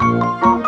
Música